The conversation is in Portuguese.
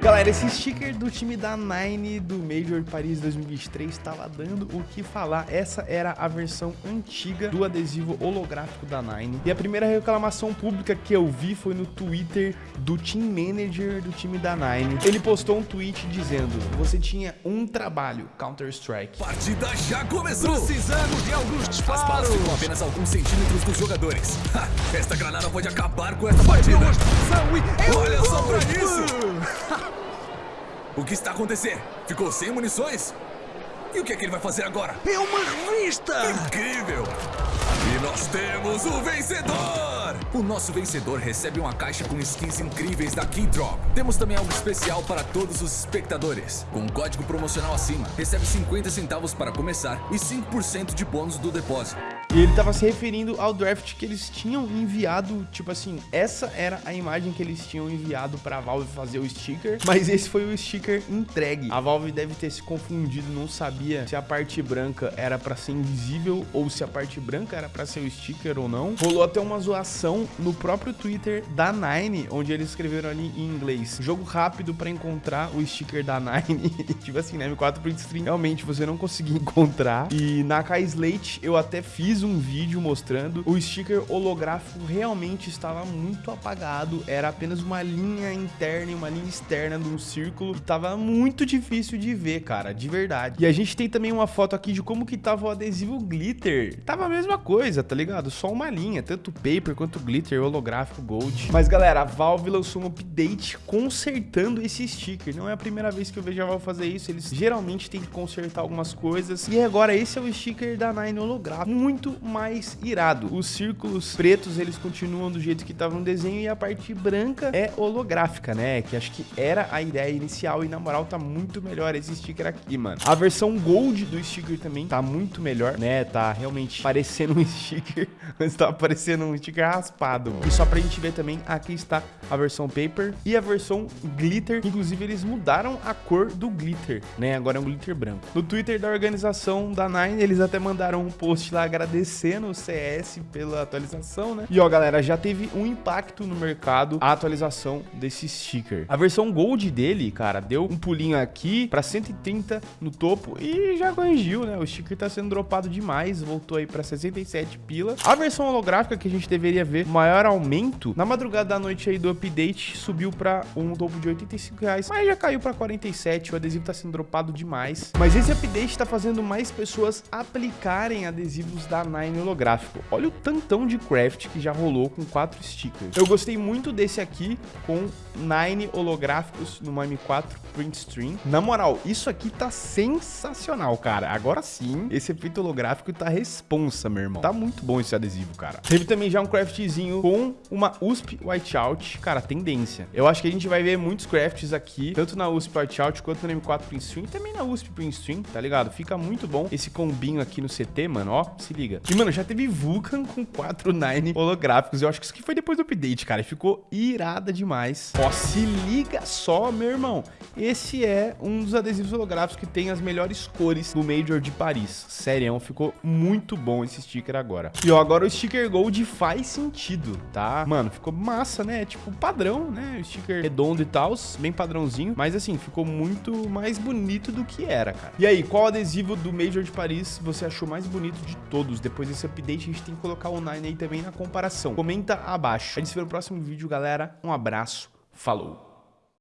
Galera, esse sticker do time da Nine do Major Paris 2023 estava dando o que falar. Essa era a versão antiga do adesivo holográfico da Nine. E a primeira reclamação pública que eu vi foi no Twitter do team manager do time da Nine. Ele postou um tweet dizendo: Você tinha um trabalho, Counter-Strike. Partida já começou! Precisamos de alguns disparos! As balas ficam apenas alguns centímetros dos jogadores. Ha, esta granada pode acabar com essa partida. Olha só pra isso! O que está acontecendo? Ficou sem munições? E o que é que ele vai fazer agora? É uma revista! Incrível! E nós temos o vencedor! O nosso vencedor recebe uma caixa com skins incríveis da Keydrop. Temos também algo especial para todos os espectadores. Com um código promocional acima, recebe 50 centavos para começar e 5% de bônus do depósito. E ele tava se referindo ao draft que eles tinham enviado, tipo assim, essa era a imagem que eles tinham enviado pra Valve fazer o sticker, mas esse foi o sticker entregue. A Valve deve ter se confundido, não sabia se a parte branca era pra ser invisível ou se a parte branca era pra ser o sticker ou não. Rolou até uma zoação no próprio Twitter da Nine, onde eles escreveram ali em inglês, jogo rápido pra encontrar o sticker da Nine, tipo assim, né, M4 print stream, realmente você não conseguia encontrar. E na K-Slate eu até fiz um vídeo mostrando o sticker holográfico realmente estava muito apagado, era apenas uma linha interna e uma linha externa de um círculo e tava muito difícil de ver, cara, de verdade. E a gente tem também uma foto aqui de como que tava o adesivo glitter. Tava a mesma coisa, tá ligado? Só uma linha, tanto paper quanto glitter, holográfico, gold. Mas galera, a Valve lançou um update consertando esse sticker. Não é a primeira vez que eu vejo a Valve fazer isso, eles geralmente têm que consertar algumas coisas. E agora esse é o sticker da Nine holográfico, muito mais irado. Os círculos pretos, eles continuam do jeito que estava no desenho e a parte branca é holográfica, né? Que acho que era a ideia inicial e na moral tá muito melhor esse sticker aqui, mano. A versão gold do sticker também tá muito melhor, né? Tá realmente parecendo um sticker, mas tá parecendo um sticker raspado. E só pra gente ver também, aqui está a versão paper e a versão glitter. Inclusive, eles mudaram a cor do glitter, né? Agora é um glitter branco. No Twitter da organização da Nine, eles até mandaram um post lá agradecendo o CS pela atualização, né? E ó, galera, já teve um impacto no mercado a atualização desse sticker. A versão Gold dele, cara, deu um pulinho aqui pra 130 no topo e já corrigiu, né? O sticker tá sendo dropado demais, voltou aí pra 67 pila. A versão holográfica que a gente deveria ver maior aumento, na madrugada da noite aí do update, subiu pra um topo de 85 reais, mas já caiu pra 47, o adesivo tá sendo dropado demais. Mas esse update tá fazendo mais pessoas aplicarem adesivos da Nine holográfico. Olha o tantão de craft que já rolou com quatro stickers. Eu gostei muito desse aqui com Nine holográficos no M4 Print Stream. Na moral, isso aqui tá sensacional, cara. Agora sim, esse efeito holográfico tá responsa, meu irmão. Tá muito bom esse adesivo, cara. Teve também já um craftzinho com uma USP Whiteout. Cara, tendência. Eu acho que a gente vai ver muitos crafts aqui, tanto na USP Whiteout quanto no M4 Print e também na USP Print Stream, tá ligado? Fica muito bom esse combinho aqui no CT, mano, ó, se liga. E, mano, já teve Vulcan com 4 Nine holográficos. Eu acho que isso aqui foi depois do update, cara. Ficou irada demais. Ó, se liga só, meu irmão. Esse é um dos adesivos holográficos que tem as melhores cores do Major de Paris. Sério, ficou muito bom esse sticker agora. E, ó, agora o sticker Gold faz sentido, tá? Mano, ficou massa, né? Tipo, padrão, né? O sticker redondo e tal, bem padrãozinho. Mas, assim, ficou muito mais bonito do que era, cara. E aí, qual adesivo do Major de Paris você achou mais bonito de todos? depois desse update, a gente tem que colocar o Nine aí também na comparação. Comenta abaixo. A gente se vê no próximo vídeo, galera. Um abraço. Falou!